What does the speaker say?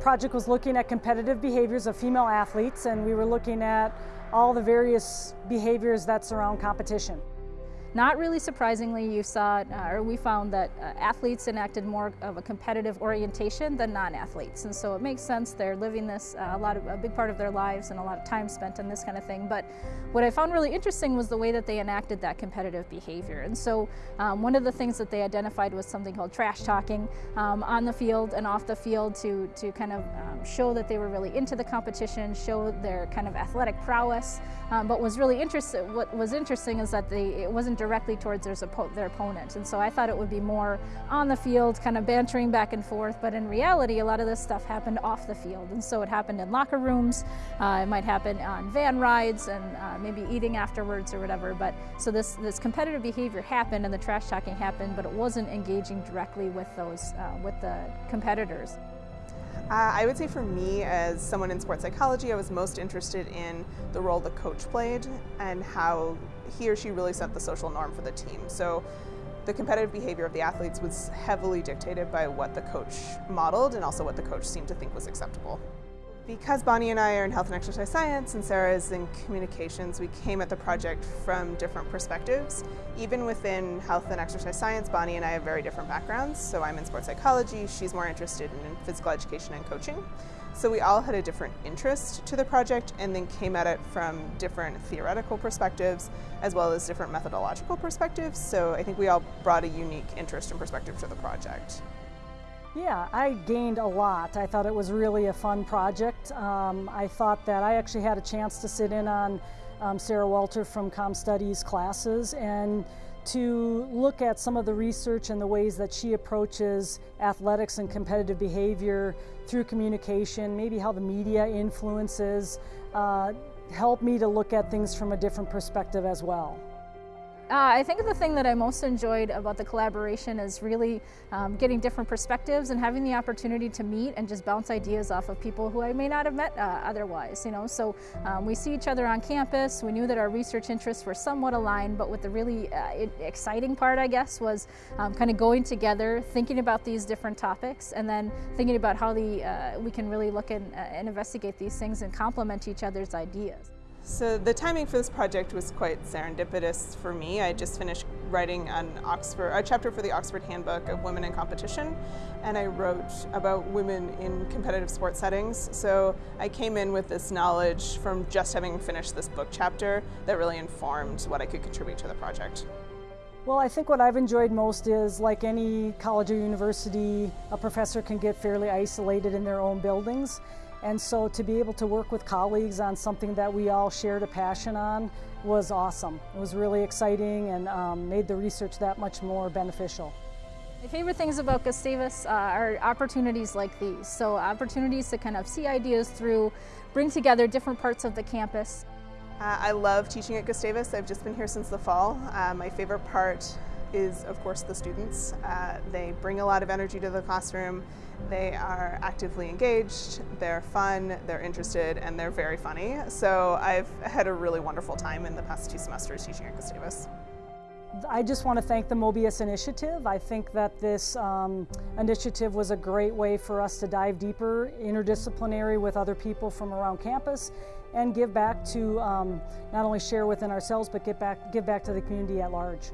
project was looking at competitive behaviors of female athletes and we were looking at all the various behaviors that surround competition. Not really surprisingly, you saw, uh, or we found that uh, athletes enacted more of a competitive orientation than non-athletes. And so it makes sense, they're living this uh, a lot of, a big part of their lives and a lot of time spent on this kind of thing. But what I found really interesting was the way that they enacted that competitive behavior. And so um, one of the things that they identified was something called trash talking um, on the field and off the field to, to kind of um, show that they were really into the competition, show their kind of athletic prowess. Um, but was really interesting, what was interesting is that they, it wasn't directly towards their, their opponent. And so I thought it would be more on the field, kind of bantering back and forth, but in reality, a lot of this stuff happened off the field. And so it happened in locker rooms, uh, it might happen on van rides and uh, maybe eating afterwards or whatever. But so this, this competitive behavior happened and the trash talking happened, but it wasn't engaging directly with those, uh, with the competitors. Uh, I would say for me, as someone in sports psychology, I was most interested in the role the coach played and how he or she really set the social norm for the team. So the competitive behavior of the athletes was heavily dictated by what the coach modeled and also what the coach seemed to think was acceptable. Because Bonnie and I are in health and exercise science and Sarah is in communications, we came at the project from different perspectives. Even within health and exercise science, Bonnie and I have very different backgrounds. So I'm in sports psychology, she's more interested in physical education and coaching. So we all had a different interest to the project and then came at it from different theoretical perspectives as well as different methodological perspectives. So I think we all brought a unique interest and perspective to the project. Yeah, I gained a lot. I thought it was really a fun project. Um, I thought that I actually had a chance to sit in on um, Sarah Walter from Com Studies classes and to look at some of the research and the ways that she approaches athletics and competitive behavior through communication, maybe how the media influences, uh, helped me to look at things from a different perspective as well. Uh, I think the thing that I most enjoyed about the collaboration is really um, getting different perspectives and having the opportunity to meet and just bounce ideas off of people who I may not have met uh, otherwise. You know, so um, we see each other on campus. We knew that our research interests were somewhat aligned, but what the really uh, exciting part, I guess, was um, kind of going together, thinking about these different topics, and then thinking about how the uh, we can really look and, uh, and investigate these things and complement each other's ideas. So the timing for this project was quite serendipitous for me. I just finished writing an Oxford, a chapter for the Oxford Handbook of Women in Competition, and I wrote about women in competitive sports settings. So I came in with this knowledge from just having finished this book chapter that really informed what I could contribute to the project. Well, I think what I've enjoyed most is like any college or university, a professor can get fairly isolated in their own buildings. And so to be able to work with colleagues on something that we all shared a passion on was awesome. It was really exciting and um, made the research that much more beneficial. My favorite things about Gustavus uh, are opportunities like these. So opportunities to kind of see ideas through, bring together different parts of the campus. Uh, I love teaching at Gustavus. I've just been here since the fall. Uh, my favorite part is, of course, the students. Uh, they bring a lot of energy to the classroom. They are actively engaged, they're fun, they're interested, and they're very funny. So I've had a really wonderful time in the past two semesters teaching at Gustavus. I just want to thank the Mobius Initiative. I think that this um, initiative was a great way for us to dive deeper, interdisciplinary with other people from around campus, and give back to um, not only share within ourselves, but get back, give back to the community at large.